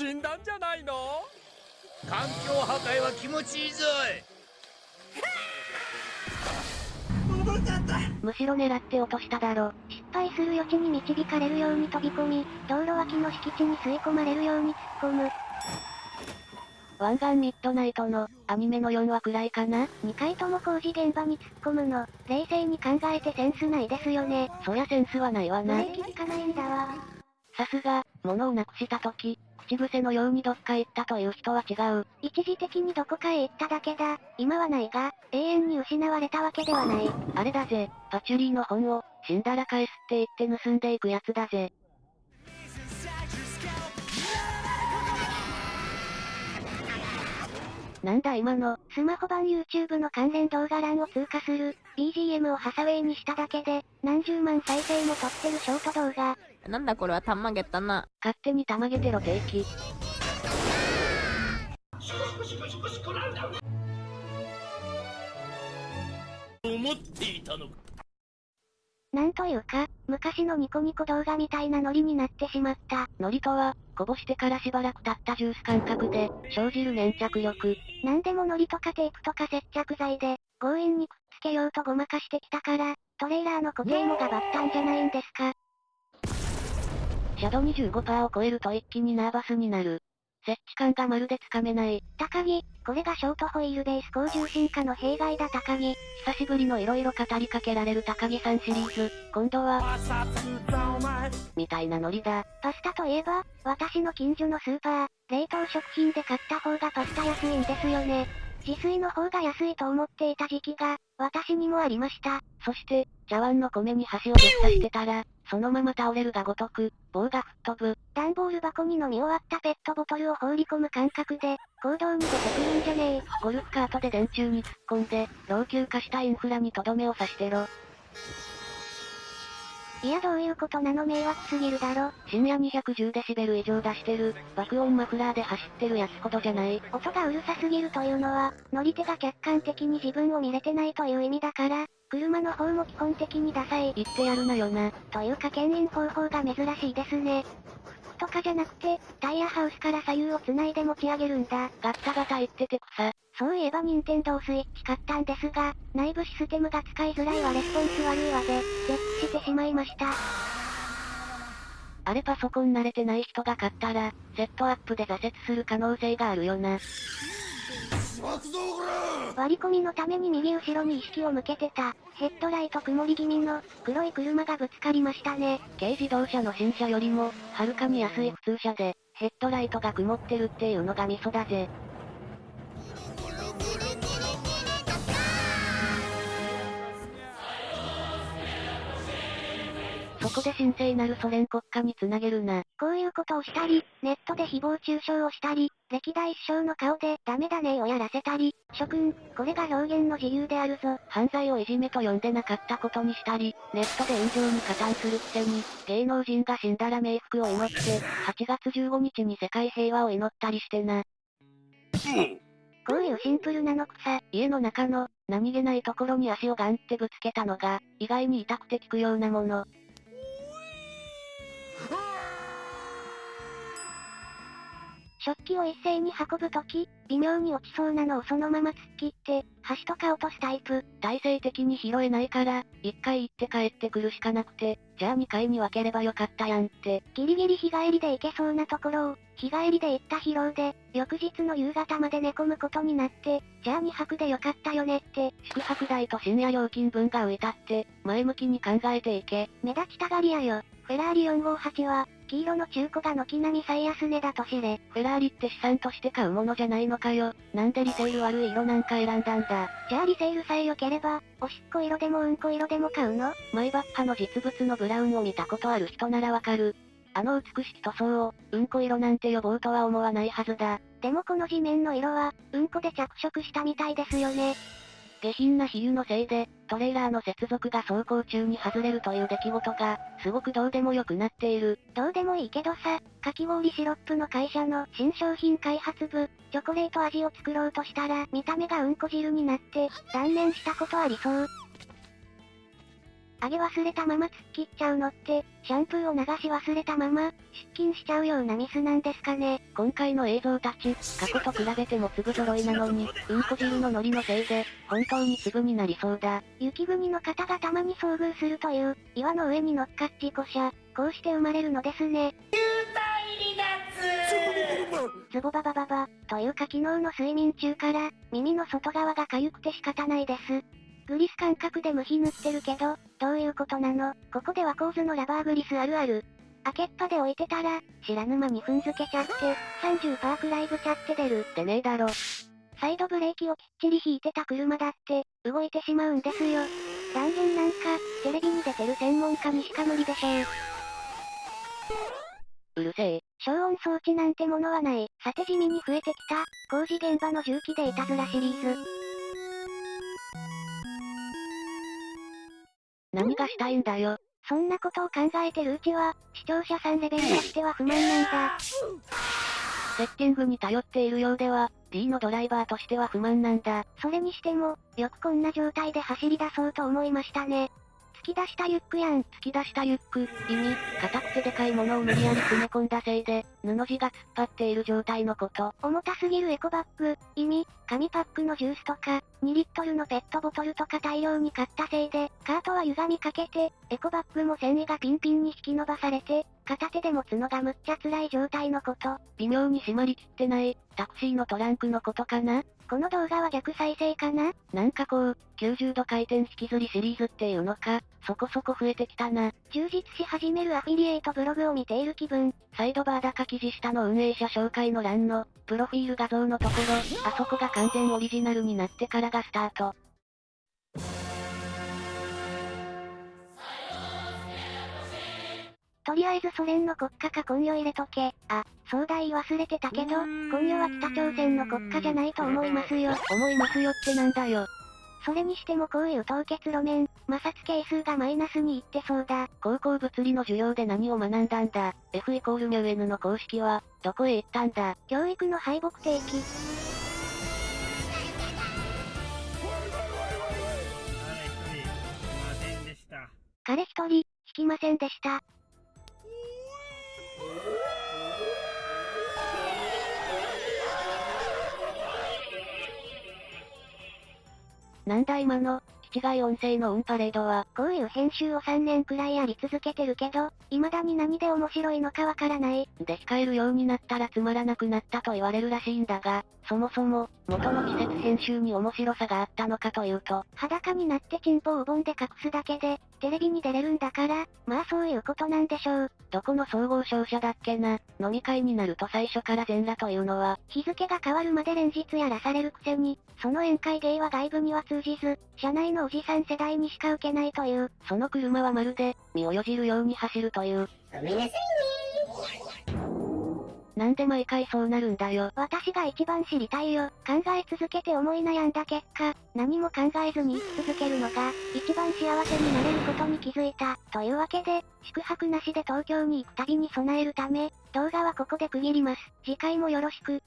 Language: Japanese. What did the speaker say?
死んだんじゃないの？環境破壊は気持ちいいぞむしろ狙って落としただろ。失敗する余地に導かれるように飛び込み、道路脇の敷地に吸い込まれるように突っ込む。湾岸ミッドナイトの、アニメの4話くらいかな ?2 回とも工事現場に突っ込むの、冷静に考えてセンスないですよね。そりゃセンスはないわな。ブレーキ効かないんだわ。さすが、物をなくした時、口癖のようにどっか行ったという人は違う。一時的にどこかへ行っただけだ。今はないが、永遠に失われたわけではない。あれだぜ、パチュリーの本を、死んだら返すって言って盗んでいくやつだぜ。なんだ今の、スマホ版 YouTube の関連動画欄を通過する、BGM をハサウェイにしただけで、何十万再生も撮ってるショート動画。なんだこれはたまげたな。勝手にたまげてろ定期。思っていたのかなんというか、昔のニコニコ動画みたいなノリになってしまった。ノリとは、こぼしてからしばらく経ったジュース感覚で、生じる粘着力。なんでもノリとかテープとか接着剤で、強引にくっつけようとごまかしてきたから、トレーラーの固定もがばったんじゃないんですか。シャド25%を超えると一気にナーバスになる。設置感がまるでつかめない。高木、これがショートホイールベース高重心化の弊害だ高木。久しぶりの色々語りかけられる高木さんシリーズ。今度は、みたいなノリだ。パスタといえば、私の近所のスーパー、冷凍食品で買った方がパスタ安いんですよね。自炊の方が安いと思っていた時期が、私にもありました。そして、茶碗の米に箸をぶっ刺してたら、そのまま倒れるがごとく、棒が吹っ飛ぶ。段ボール箱に飲み終わったペットボトルを放り込む感覚で、行動に出てくるんじゃねえ。ゴルフカートで電柱に突っ込んで、老朽化したインフラにとどめを刺してろ。いやどういうことなの迷惑すぎるだろ。深夜 210dB 以上出してる、爆音マフラーで走ってるやつほどじゃない。音がうるさすぎるというのは、乗り手が客観的に自分を見れてないという意味だから、車の方も基本的にダサい。言ってやるなよな。というか牽引方法が珍しいですね。とかじゃなくて、タイヤハウスから左右を繋いで持ち上げるんだ。ガッタガタ言ってて草。そういえば任天堂スイッチ買ったんですが、内部システムが使いづらいわレスポンス悪いわで、絶句してしまいました。あれパソコン慣れてない人が買ったら、セットアップで挫折する可能性があるよな。割り込みのために右後ろに意識を向けてた、ヘッドライト曇り気味の、黒い車がぶつかりましたね。軽自動車の新車よりも、はるかに安い普通車で、ヘッドライトが曇ってるっていうのがミソだぜ。こで神聖なるソ連国家につなげるな。こういうことをしたり、ネットで誹謗中傷をしたり、歴代首相の顔でダメだねをやらせたり、諸君、これが表現の自由であるぞ。犯罪をいじめと呼んでなかったことにしたり、ネットで炎上に加担するくせに、芸能人が死んだら冥福を祈って、8月15日に世界平和を祈ったりしてな。こういうシンプルなのくさ、家の中の、何気ないところに足をガンってぶつけたのが、意外に痛くて効くようなもの。食器を一斉に運ぶとき、微妙に落ちそうなのをそのまま突っ切って、箸とか落とすタイプ。体制的に拾えないから、一回行って帰ってくるしかなくて、じゃあ二回に分ければよかったやんって。ギリギリ日帰りで行けそうなところを、日帰りで行った疲労で、翌日の夕方まで寝込むことになって、じゃあ二泊でよかったよねって。宿泊代と深夜料金分が浮いたって、前向きに考えていけ。目立ちたがりやよ。フェラーリ458は、黄色の中古が軒並み最安値だと知れ。フェラーリって資産として買うものじゃないのかよ。なんでリセール悪い色なんか選んだんだ。じゃあリセールさえ良ければ、おしっこ色でもうんこ色でも買うの？マイバッハの実物のブラウンを見たことある人ならわかる。あの美しき塗装を、うんこ色なんて呼ぼうとは思わないはずだ。でもこの地面の色は、うんこで着色したみたいですよね。下品な比喩のせいで、トレーラーの接続が走行中に外れるという出来事が、すごくどうでもよくなっている。どうでもいいけどさ、かき氷シロップの会社の新商品開発部、チョコレート味を作ろうとしたら、見た目がうんこ汁になって、断念したことありそう。あげ忘れたまま突っ切っちゃうのって、シャンプーを流し忘れたまま、出勤しちゃうようなミスなんですかね。今回の映像たち、過去と比べても粒揃いなのに、うんこ汁のノリのせいで、本当に粒になりそうだ。雪国の方がたまに遭遇するという、岩の上に乗っかっ事故車、こうして生まれるのですね。ズボババババ、というか昨日の睡眠中から、耳の外側が痒くて仕方ないです。グリス感覚で無比塗ってるけど、どういうことなの？ここでは構図のラバーグリスあるある。開けっぱで置いてたら、知らぬ間に踏んづけちゃって、30%くらいぶちゃって出る。でねえだろ。サイドブレーキをきっちり引いてた車だって、動いてしまうんですよ。断言なんか、テレビに出てる専門家にしか無理でしょう。うるせえ。消音装置なんてものはない。さて地味に増えてきた、工事現場の重機でいたずらシリーズ。何がしたいんだよ。そんなことを考えてるうちは、視聴者さんレベルとしては不満なんだ。セッティングに頼っているようでは、D のドライバーとしては不満なんだ。それにしても、よくこんな状態で走り出そうと思いましたね。突き出したユックやん。突き出したユック、意味、硬くてでかいものを無理やり詰め込んだせいで、布地が突っ張っている状態のこと。重たすぎるエコバッグ、意味、紙パックのジュースとか、2リットルのペットボトルとか大量に買ったせいで、カートは歪みかけて、エコバッグも繊維がピンピンに引き伸ばされて、片手で持つのがむっちゃ辛い状態のこと。微妙に締まりきってない、タクシーのトランクのことかなこの動画は逆再生かな？なんかこう、90度回転引きずりシリーズっていうのか、そこそこ増えてきたな。充実し始めるアフィリエイトブログを見ている気分。サイドバー高記事下の運営者紹介の欄の、プロフィール画像のところ、あそこが完全オリジナルになってからがスタート。とりあえずソ連の国家か今夜入れとけ。あ、そうだ言い忘れてたけど、今夜は北朝鮮の国家じゃないと思いますよ。思いますよってなんだよ。それにしてもこういう凍結路面、摩擦係数がマイナスにいってそうだ。高校物理の授業で何を学んだんだ ?F イコールミュ N の公式は、どこへ行ったんだ教育の敗北定期。彼一人、引きませんでした。なんだ今の、違い音声のオンパレードは、こういう編集を3年くらいやり続けてるけど、未だに何で面白いのかわからない。で控えるようになったらつまらなくなったと言われるらしいんだが、そもそも、元の季節編集に面白さがあったのかというと、裸になってチンポをお盆で隠すだけで、テレビに出れるんだから、まあそういうことなんでしょう。どこの総合商社だっけな、飲み会になると最初から全裸というのは、日付が変わるまで連日やらされるくせに、その宴会芸は外部には通じず、社内のおじさん世代にしか受けないという、その車はまるで、身をよじるように走るという。なんで毎回そうなるんだよ。私が一番知りたいよ。考え続けて思い悩んだ結果、何も考えずに生き続けるのが、一番幸せになれることに気づいた。というわけで、宿泊なしで東京に行く旅に備えるため、動画はここで区切ります。次回もよろしく。